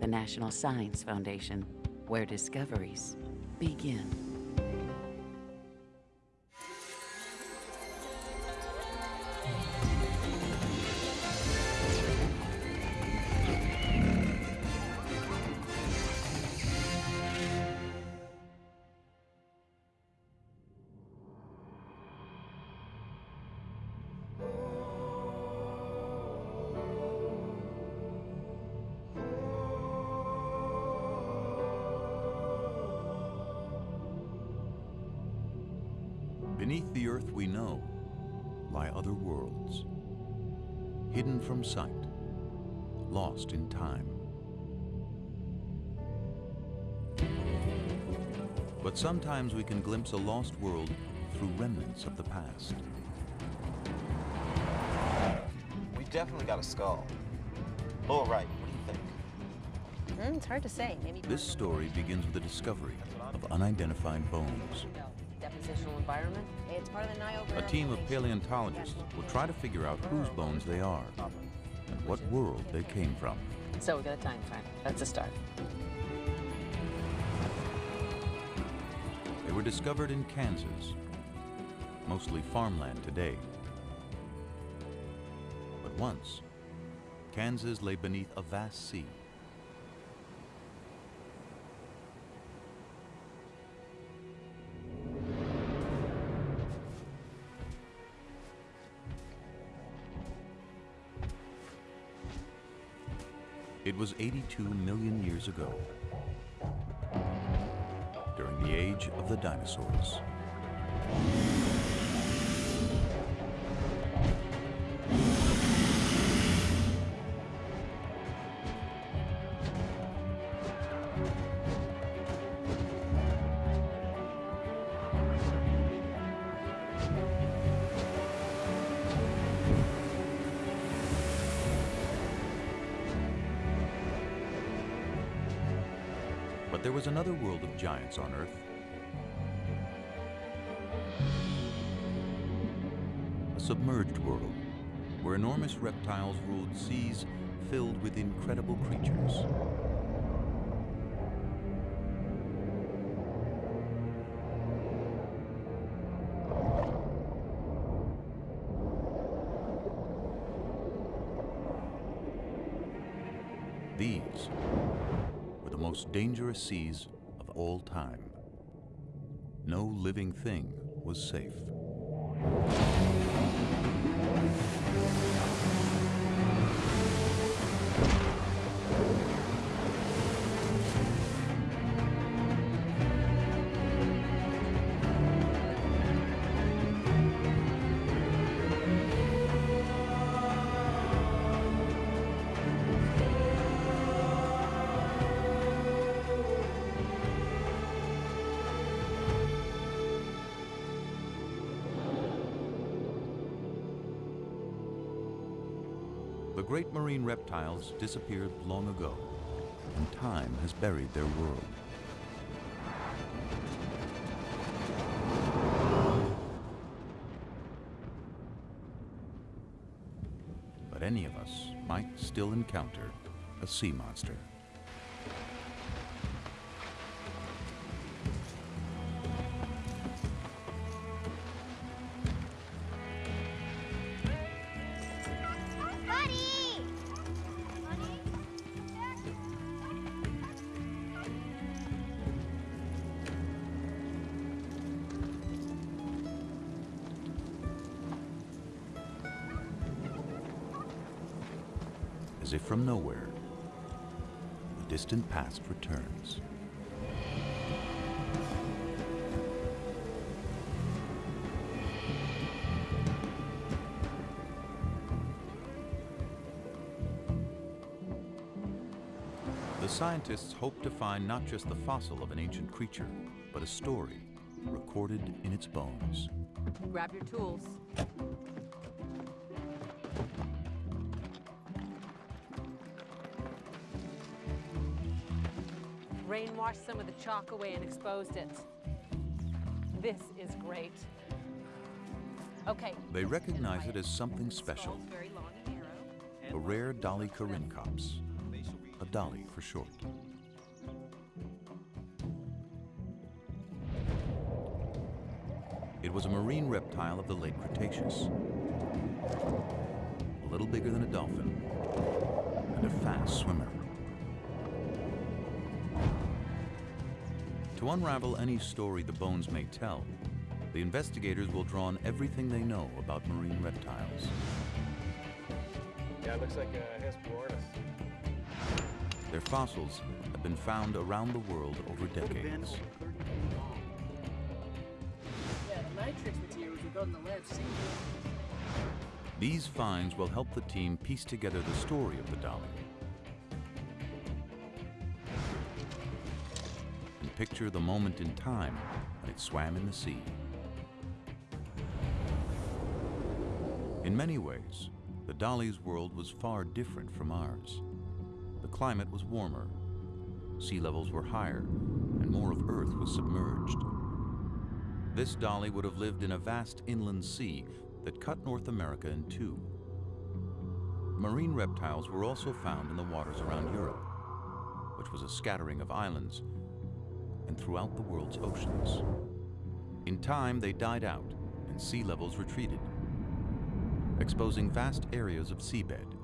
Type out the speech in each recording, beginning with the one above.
the National Science Foundation, where discoveries begin. Sometimes we can glimpse a lost world through remnants of the past. We've definitely got a skull. Lower right, what do you think? Mm, it's hard to say. Maybe This story begins with the discovery of unidentified bones. depositional environment. It's part of the Niobrara. A team of paleontologists will try to figure out whose bones they are and what world they came from. So we got a time frame. That's a start. Were discovered in Kansas, mostly farmland today. But once, Kansas lay beneath a vast sea. It was 82 million years ago, the age of the dinosaurs. Giants on Earth. A submerged world where enormous reptiles ruled seas filled with incredible creatures. These were the most dangerous seas all time. No living thing was safe. Great marine reptiles disappeared long ago, and time has buried their world. But any of us might still encounter a sea monster. Distant past returns. The scientists hope to find not just the fossil of an ancient creature, but a story recorded in its bones. Grab your tools. Rain washed some of the chalk away and exposed it. This is great. Okay. They recognize it as something special, Skull's very long and narrow. a rare Dolichorhynchops, a dolly for short. It was a marine reptile of the late Cretaceous. A little bigger than a dolphin and a fast swimmer. To unravel any story the bones may tell, the investigators will draw on everything they know about marine reptiles. Yeah, it looks like uh, a Hesperornis. Their fossils have been found around the world over decades. Yeah, the matrix materials we got in the lab seem These finds will help the team piece together the story of the dolly picture the moment in time when it swam in the sea. In many ways, the dolly's world was far different from ours. The climate was warmer, sea levels were higher, and more of Earth was submerged. This dolly would have lived in a vast inland sea that cut North America in two. Marine reptiles were also found in the waters around Europe, which was a scattering of islands, and throughout the world's oceans. In time, they died out and sea levels retreated, exposing vast areas of seabed.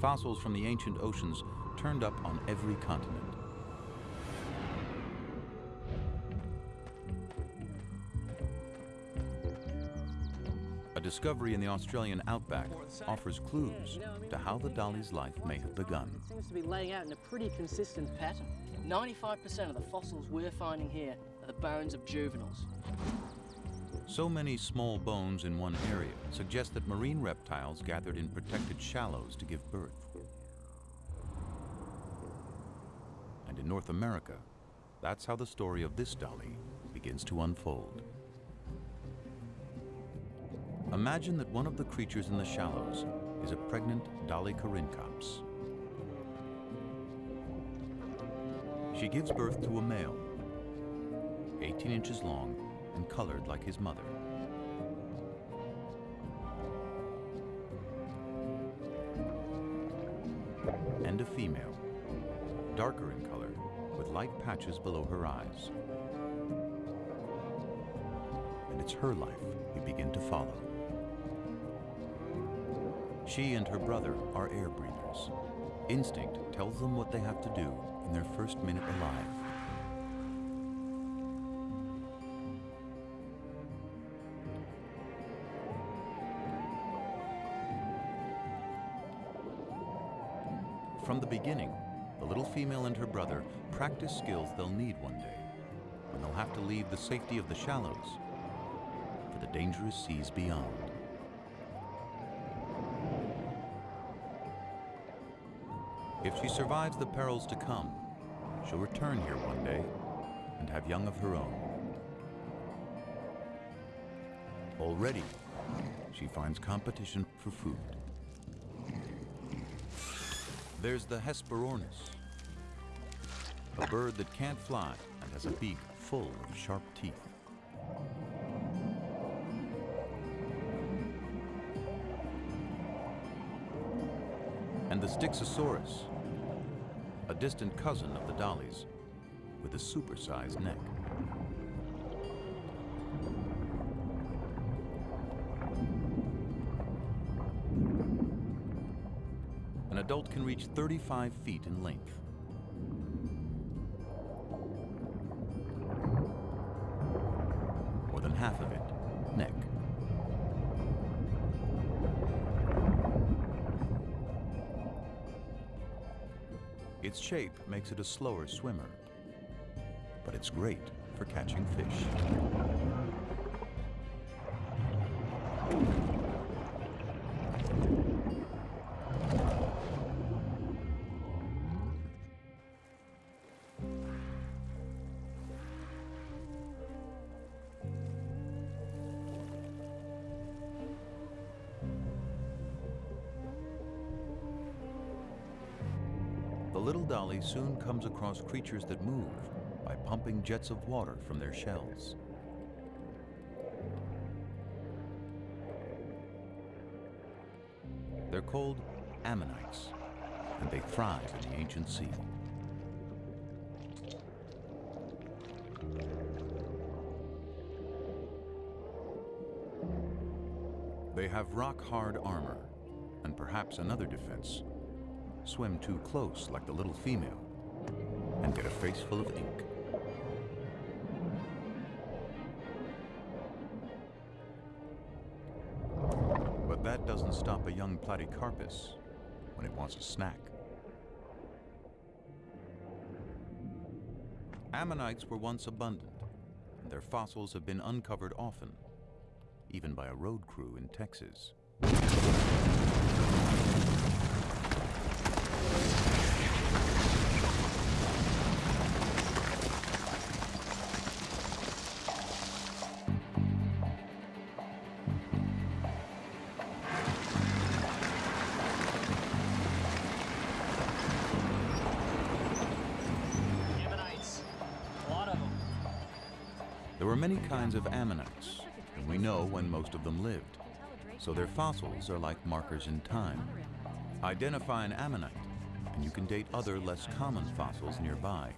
Fossils from the ancient oceans turned up on every continent. A discovery in the Australian outback offers clues to how the dolly's life may have begun. seems to be laying out in a pretty consistent pattern. 95% of the fossils we're finding here are the bones of juveniles. So many small bones in one area suggest that marine reptiles gathered in protected shallows to give birth. And in North America, that's how the story of this dolly begins to unfold. Imagine that one of the creatures in the shallows is a pregnant Dolichorhynchops. She gives birth to a male, 18 inches long and colored like his mother. And a female, darker in color, with light patches below her eyes. And it's her life we begin to follow. She and her brother are air breathers. Instinct tells them what they have to do in their first minute alive. From the beginning, the little female and her brother practice skills they'll need one day when they'll have to leave the safety of the shallows for the dangerous seas beyond. If she survives the perils to come, she'll return here one day and have young of her own. Already, she finds competition for food. There's the Hesperornis, a bird that can't fly and has a beak full of sharp teeth. And the Styxosaurus, a distant cousin of the dollies, with a supersized neck. An adult can reach 35 feet in length. Shape makes it a slower swimmer, but it's great for catching fish. Across creatures that move by pumping jets of water from their shells. They're called ammonites, and they thrive in the ancient sea. They have rock-hard armor, and perhaps another defense. Swim too close like the little female, and get a face full of ink. But that doesn't stop a young Platecarpus when it wants a snack. Ammonites were once abundant, and their fossils have been uncovered often, even by a road crew in Texas. There were many kinds of ammonites, and we know when most of them lived. So their fossils are like markers in time. Identify an ammonite, and you can date other less common fossils nearby.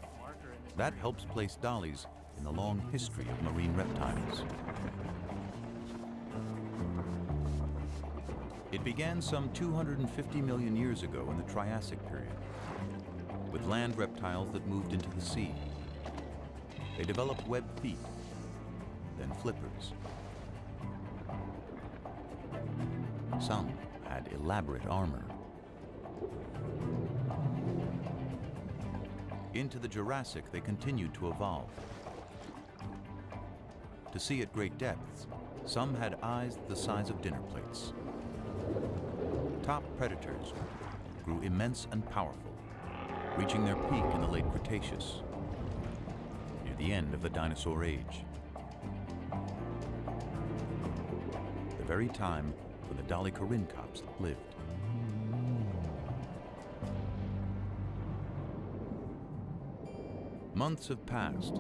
That helps place dollies in the long history of marine reptiles. It began some 250 million years ago in the Triassic period, with land reptiles that moved into the sea. They developed webbed feet, then flippers. Some had elaborate armor. Into the Jurassic, they continued to evolve. To see at great depths, some had eyes the size of dinner plates. Top predators grew immense and powerful, reaching their peak in the late Cretaceous, near the end of the dinosaur age. Very time when the Dolichorhynchops lived. Months have passed,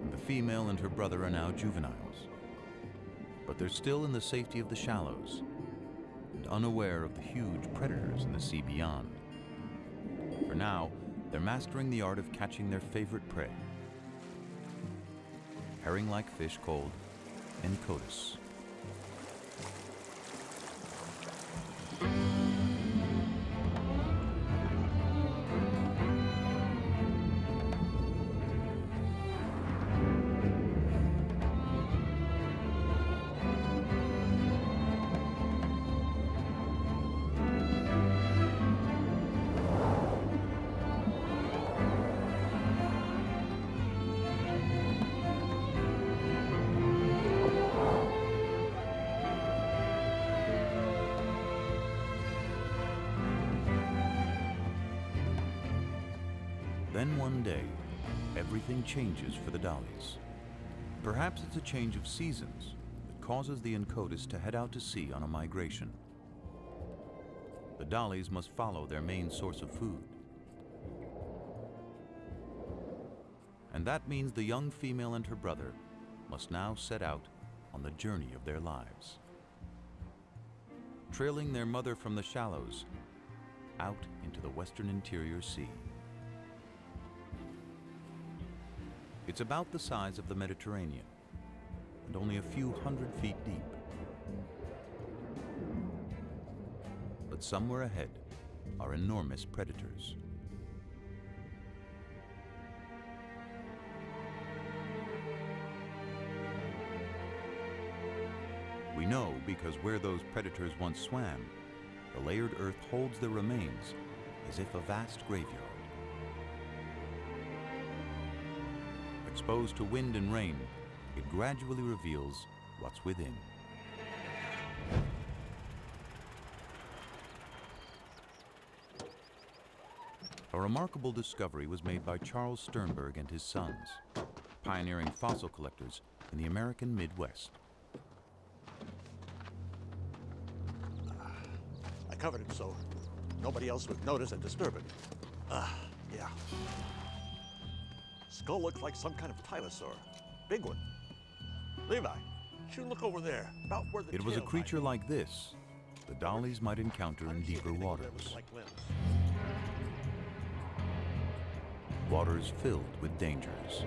and the female and her brother are now juveniles. But they're still in the safety of the shallows, and unaware of the huge predators in the sea beyond. For now, they're mastering the art of catching their favorite prey. Herring-like fish called Enchodus. Changes for the dollies. Perhaps it's a change of seasons that causes the Enchodus to head out to sea on a migration. The dollies must follow their main source of food. And that means the young female and her brother must now set out on the journey of their lives. Trailing their mother from the shallows out into the western interior sea. It's about the size of the Mediterranean and only a few hundred feet deep. But somewhere ahead are enormous predators. We know because where those predators once swam, the layered earth holds their remains as if a vast graveyard. Exposed to wind and rain, it gradually reveals what's within. A remarkable discovery was made by Charles Sternberg and his sons, pioneering fossil collectors in the American Midwest. I covered it so nobody else would notice and disturb it. Ah, yeah. Skull looks like some kind of tylosaur. Big one. Levi, should look over there, about where the It was a creature like this the dollies might encounter in you deeper anything over there waters. with like limbs? waters filled with dangers.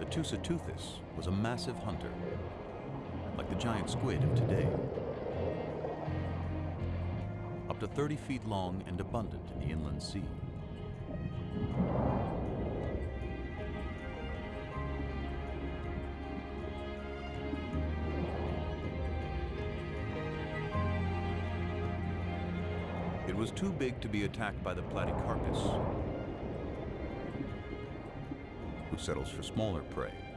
The Tusoteuthis was a massive hunter, like the giant squid of today. Up to 30 feet long and abundant in the inland sea. It was too big to be attacked by the Platecarpus, who settles for smaller prey.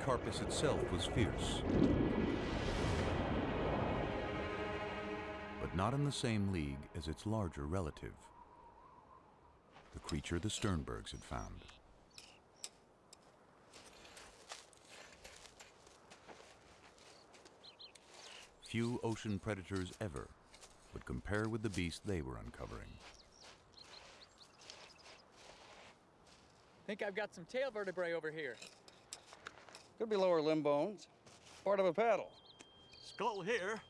Platecarpus itself was fierce, but not in the same league as its larger relative, the creature the Sternbergs had found. Few ocean predators ever would compare with the beast they were uncovering. Think I've got some tail vertebrae over here. Could be lower limb bones. Part of a paddle. Skull here,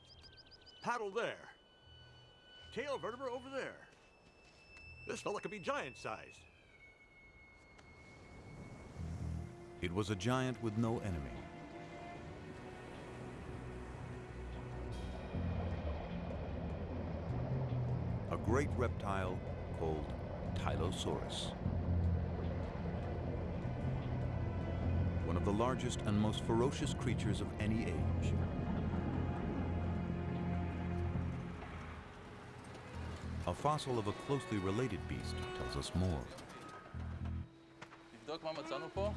paddle there. Tail vertebra over there. This fella could be giant sized. It was a giant with no enemy. A great reptile called Tylosaurus. One of the largest and most ferocious creatures of any age. A fossil of a closely related beast tells us more. תבדוק מה מצאנו פה.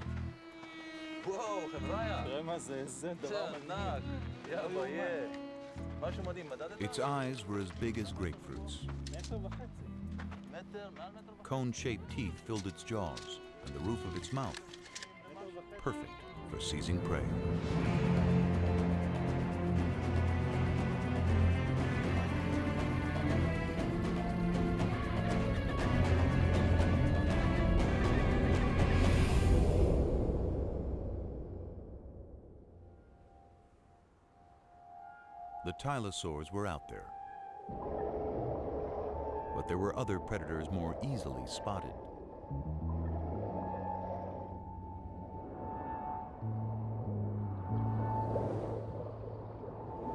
וואו, חבריה. תראה מה זה, איזה זה ענק. יא ביי. משהו מדהים, מדדת? Its eyes were as big as grapefruits. מטר וחצי. מטר, מעל מטר וחצי. Cone-shaped teeth filled its jaws and the roof of its mouth. Perfect for seizing prey. The tylosaurs were out there. But there were other predators more easily spotted.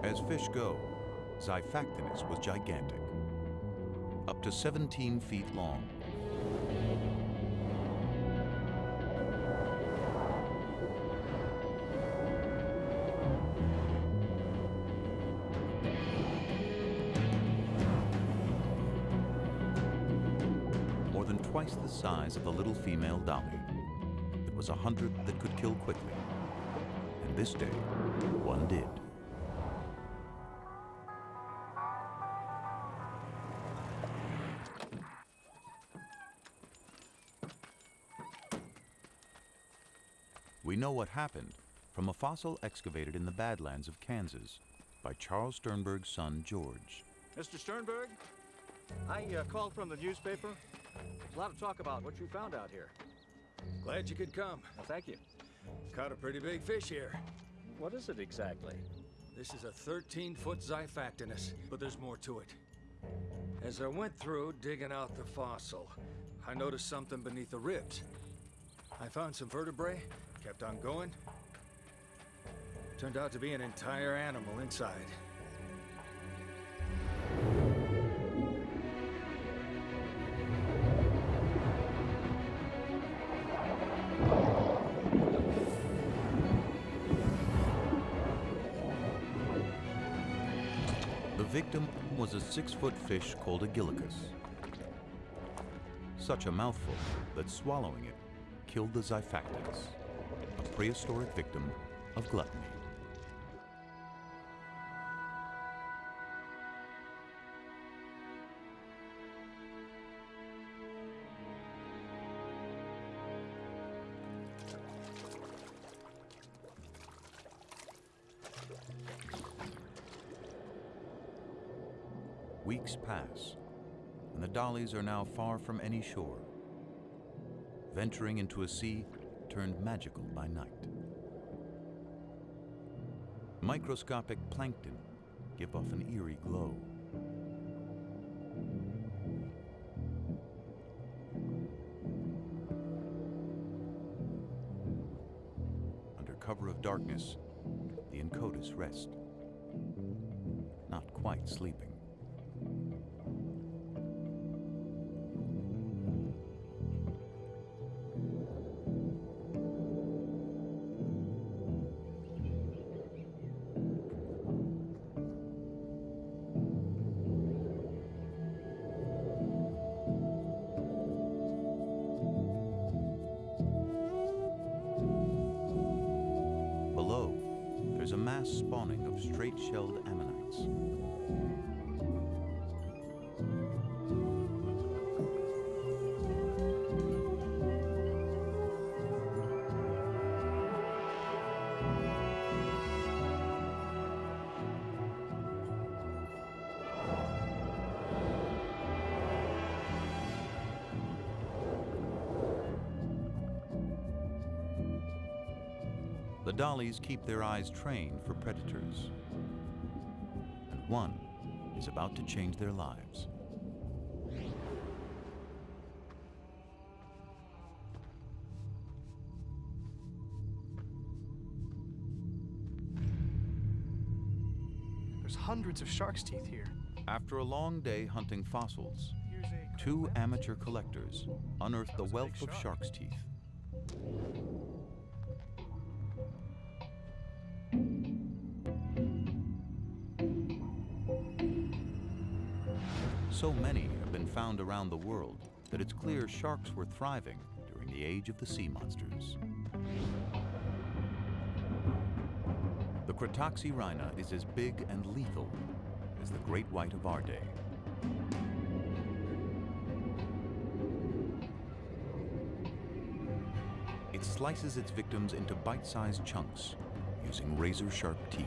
As fish go, Xiphactinus was gigantic, up to 17 feet long. More than twice the size of the little female dolly. It was a hunter that could kill quickly. And this day, one did. We know what happened from a fossil excavated in the Badlands of Kansas by Charles Sternberg's son, George. Mr. Sternberg, I uh, called from the newspaper. There's a lot of talk about what you found out here. Glad you could come. Well, thank you. Caught a pretty big fish here. What is it exactly? This is a 13-foot Xiphactinus, but there's more to it. As I went through digging out the fossil, I noticed something beneath the ribs. I found some vertebrae, kept on going. Turned out to be an entire animal inside. The victim was a six-foot fish called a gillicus. Such a mouthful that swallowing it killed the Xiphactinus, a prehistoric victim of gluttony. Weeks pass, and the dollies are now far from any shore, venturing into a sea turned magical by night. Microscopic plankton give off an eerie glow. Under cover of darkness, the Enchodus rest, not quite sleeping. Straight-shelled ammonites. The dollies keep their eyes trained for predators. One is about to change their lives. There's hundreds of shark's teeth here. After a long day hunting fossils, two amateur collectors unearth the wealth of shark's teeth. Around the world that it's clear sharks were thriving during the age of the sea monsters. The Cratoxyrhina is as big and lethal as the great white of our day. It slices its victims into bite-sized chunks using razor-sharp teeth.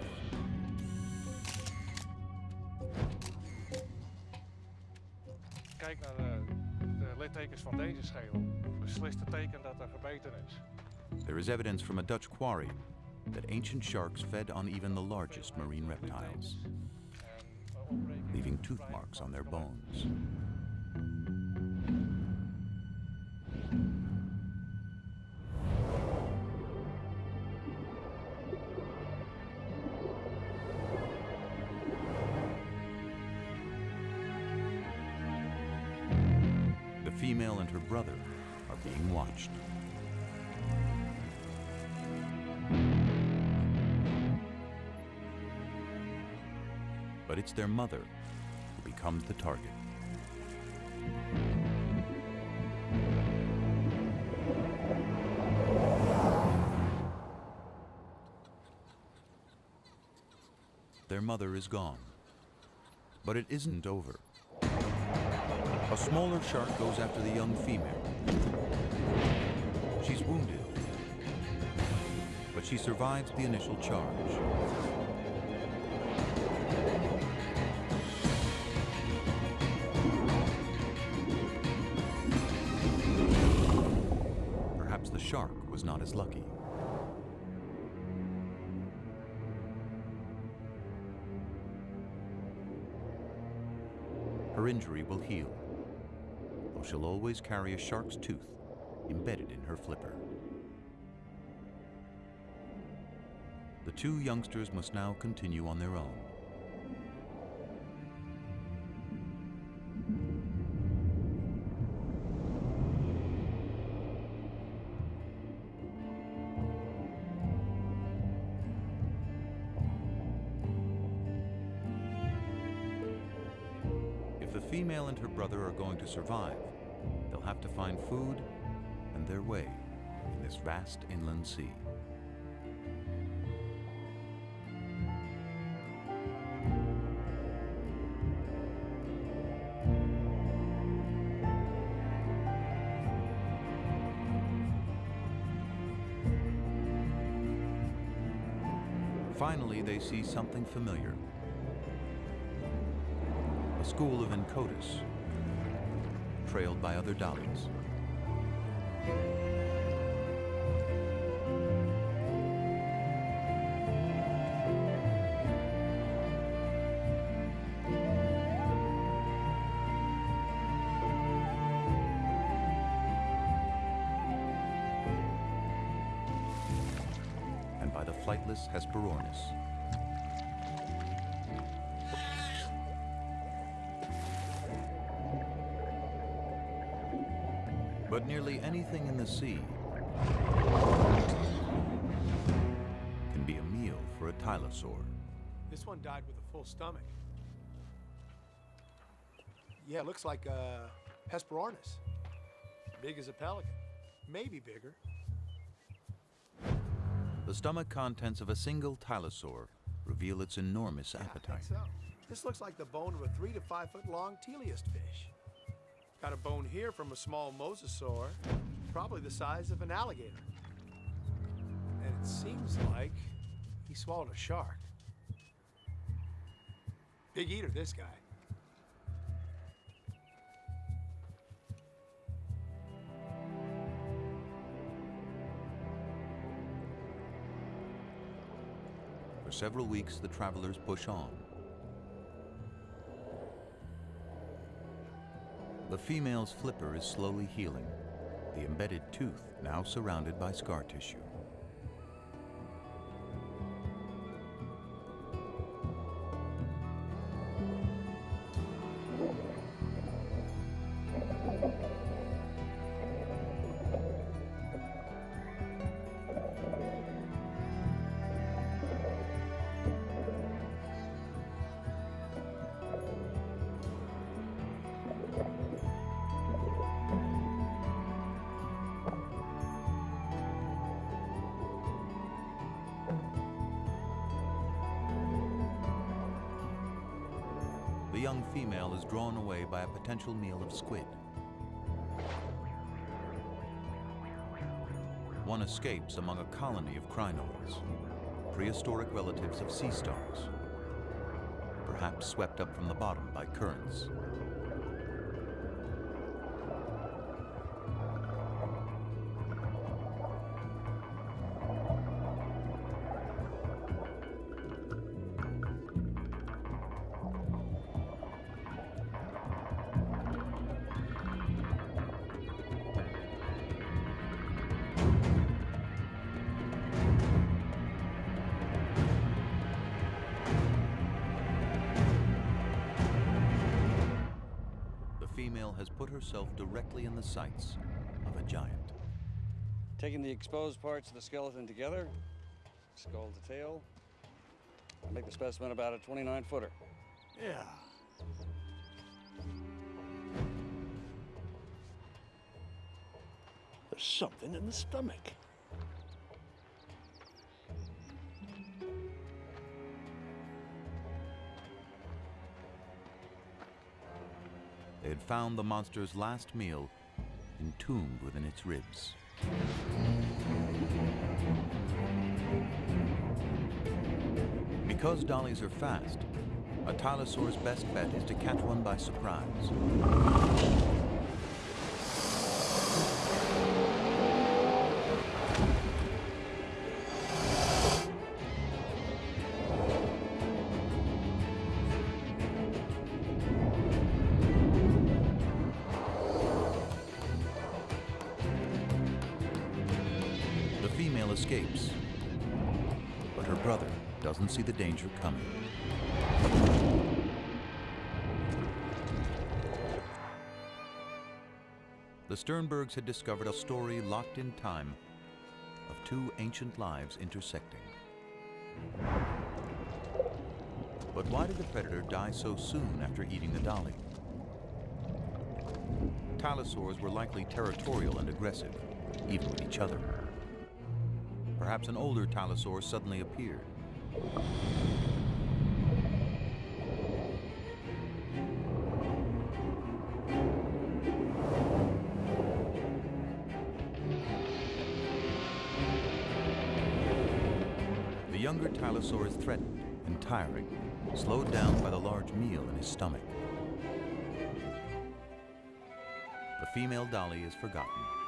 De littekens van deze schedel. Beslist het teken dat er gebeten is. There is evidence from a Dutch quarry that ancient sharks fed on even the largest marine reptiles, opbreking leaving tooth marks on their bones. It's their mother who becomes the target. Their mother is gone. But it isn't over. A smaller shark goes after the young female. She's wounded, but she survives the initial charge. Shark was not as lucky. Her injury will heal, though she'll always carry a shark's tooth embedded in her flipper. The two youngsters must now continue on their own. This vast inland sea. Finally, they see something familiar. A school of Enchodus, trailed by other dollies. But nearly anything in the sea can be a meal for a tylosaur. This one died with a full stomach. Yeah, it looks like uh, Hesperornis. Big as a pelican. Maybe bigger. The stomach contents of a single tylosaur reveal its enormous I appetite. so. This looks like the bone of a three to five foot long teleost fish. Got a bone here from a small mosasaur, probably the size of an alligator. And it seems like he swallowed a shark. Big eater, this guy. Several weeks, the travelers push on. The female's flipper is slowly healing, the embedded tooth now surrounded by scar tissue. Young female is drawn away by a potential meal of squid. One escapes among a colony of crinoids, prehistoric relatives of sea stars, perhaps swept up from the bottom by currents. The sights of a giant. Taking the exposed parts of the skeleton together, skull to tail, I make the specimen about a 29 footer. Yeah. There's something in the stomach. They had found the monster's last meal entombed within its ribs. Because dollies are fast, a tylosaur's best bet is to catch one by surprise. Danger coming. The Sternbergs had discovered a story locked in time of two ancient lives intersecting. But why did the predator die so soon after eating the dolly? Tylosaurs were likely territorial and aggressive, even with each other. Perhaps an older Tylosaur suddenly appeared. The younger Tylosaur is threatened and tiring, slowed down by the large meal in his stomach. The female dolly is forgotten.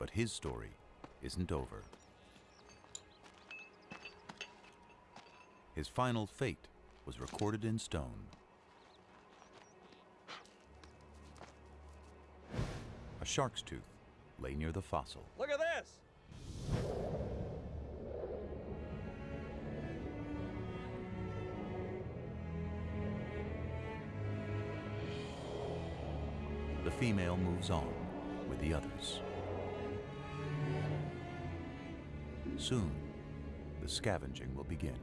But his story isn't over. His final fate was recorded in stone. A shark's tooth lay near the fossil. Look at this! The female moves on with the others. Soon, the scavenging will begin.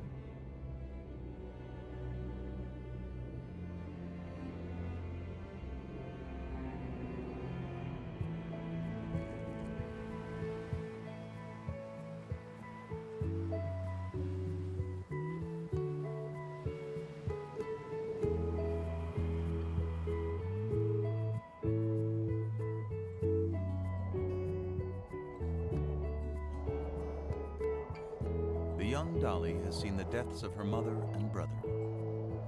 Deaths of her mother and brother,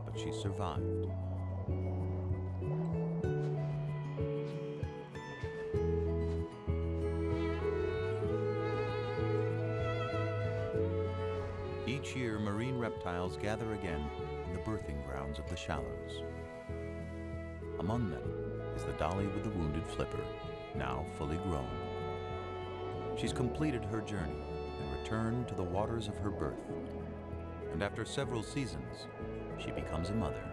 but she survived. Each year, marine reptiles gather again in the birthing grounds of the shallows. Among them is the dolly with the wounded flipper, now fully grown. She's completed her journey and returned to the waters of her birth. And after several seasons, she becomes a mother.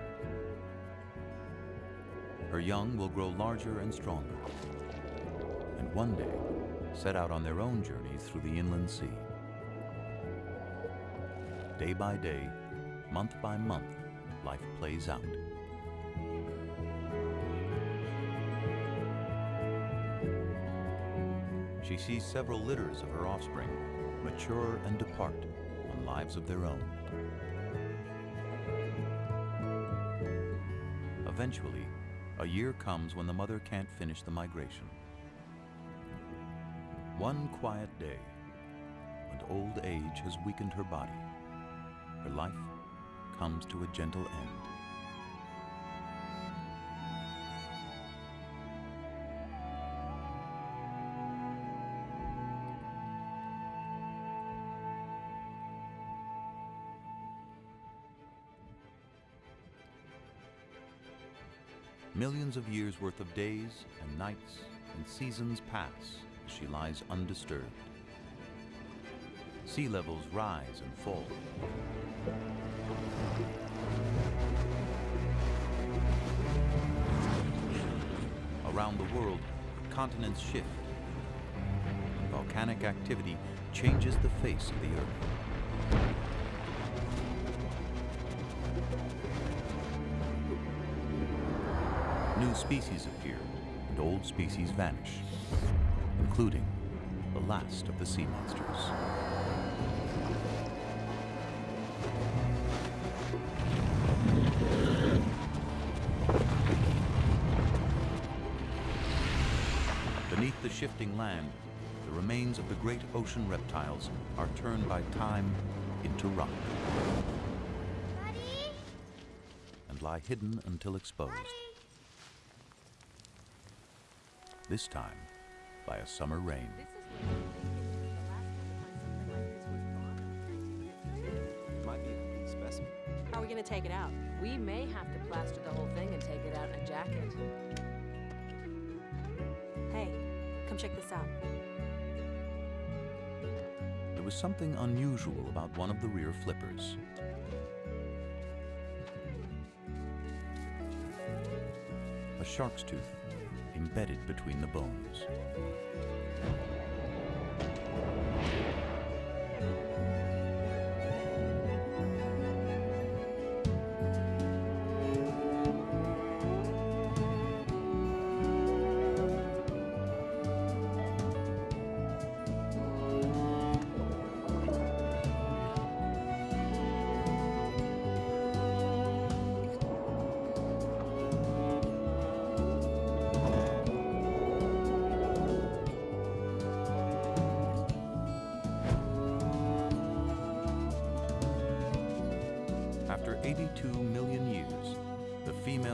Her young will grow larger and stronger, and one day set out on their own journeys through the inland sea. Day by day, month by month, life plays out. She sees several litters of her offspring mature and depart on lives of their own. Eventually, a year comes when the mother can't finish the migration. One quiet day, when old age has weakened her body, her life comes to a gentle end. Millions of years worth of days and nights and seasons pass as she lies undisturbed. Sea levels rise and fall. Around the world, continents shift. Volcanic activity changes the face of the Earth. Species appear, and old species vanish, including the last of the sea monsters. Beneath the shifting land, the remains of the great ocean reptiles are turned by time into rock and lie hidden until exposed. This time by a summer rain. Might be a complete specimen. How are we going to take it out? We may have to plaster the whole thing and take it out in a jacket. Hey, come check this out. There was something unusual about one of the rear flippers. A shark's tooth embedded between the bones.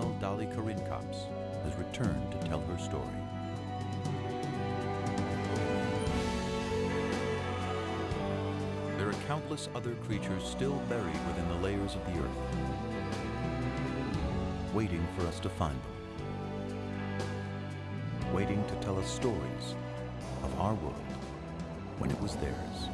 Dolichorhynchops has returned to tell her story. There are countless other creatures still buried within the layers of the earth, waiting for us to find them, waiting to tell us stories of our world when it was theirs.